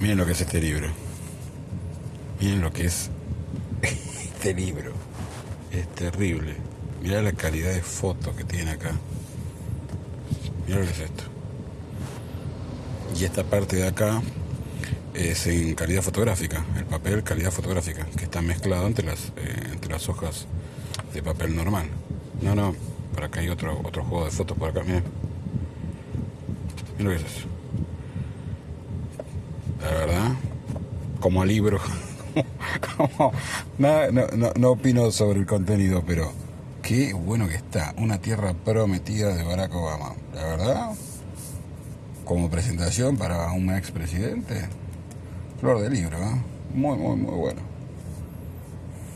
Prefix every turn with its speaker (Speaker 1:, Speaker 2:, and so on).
Speaker 1: Miren lo que es este libro. Miren lo que es este libro. Es terrible. Mirá la calidad de fotos que tiene acá. Mirá lo que es esto. Y esta parte de acá es en calidad fotográfica. El papel calidad fotográfica, que está mezclado entre las, eh, entre las hojas de papel normal. No, no, por acá hay otro, otro juego de fotos por acá, miren. Miren lo que es eso. La verdad, como libro. no, no, no opino sobre el contenido, pero qué bueno que está. Una tierra prometida de Barack Obama. La verdad, como presentación para un expresidente, flor de libro, ¿eh? muy, muy, muy bueno.